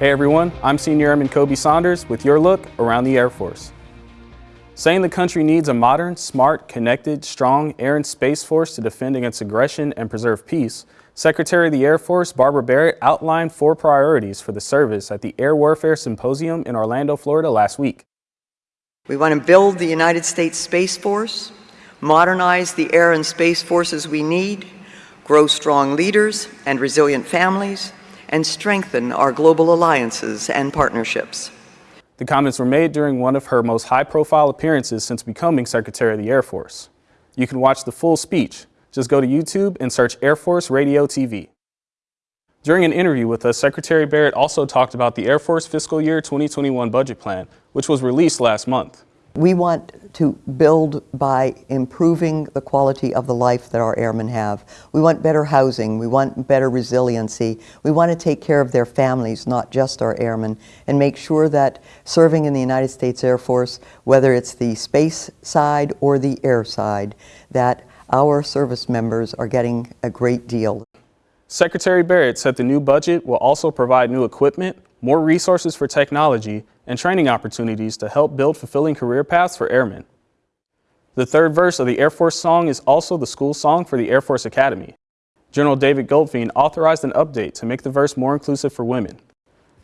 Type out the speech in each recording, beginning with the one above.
Hey everyone, I'm Senior Airman Kobe Saunders with your look around the Air Force. Saying the country needs a modern, smart, connected, strong air and space force to defend against aggression and preserve peace, Secretary of the Air Force Barbara Barrett outlined four priorities for the service at the Air Warfare Symposium in Orlando, Florida last week. We want to build the United States Space Force, modernize the air and space forces we need, grow strong leaders and resilient families, and strengthen our global alliances and partnerships. The comments were made during one of her most high-profile appearances since becoming Secretary of the Air Force. You can watch the full speech. Just go to YouTube and search Air Force Radio TV. During an interview with us, Secretary Barrett also talked about the Air Force fiscal year 2021 budget plan, which was released last month. We want to build by improving the quality of the life that our airmen have. We want better housing, we want better resiliency, we want to take care of their families, not just our airmen, and make sure that serving in the United States Air Force, whether it's the space side or the air side, that our service members are getting a great deal. Secretary Barrett said the new budget will also provide new equipment, more resources for technology, and training opportunities to help build fulfilling career paths for airmen. The third verse of the Air Force song is also the school song for the Air Force Academy. General David Goldfein authorized an update to make the verse more inclusive for women.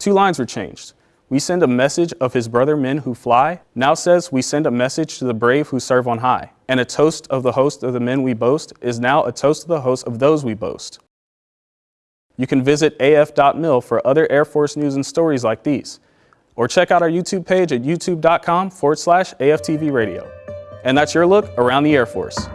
Two lines were changed. We send a message of his brother men who fly, now says we send a message to the brave who serve on high. And a toast of the host of the men we boast is now a toast of the host of those we boast. You can visit af.mil for other Air Force news and stories like these, or check out our YouTube page at youtube.com forward slash AFTV radio. And that's your look around the Air Force.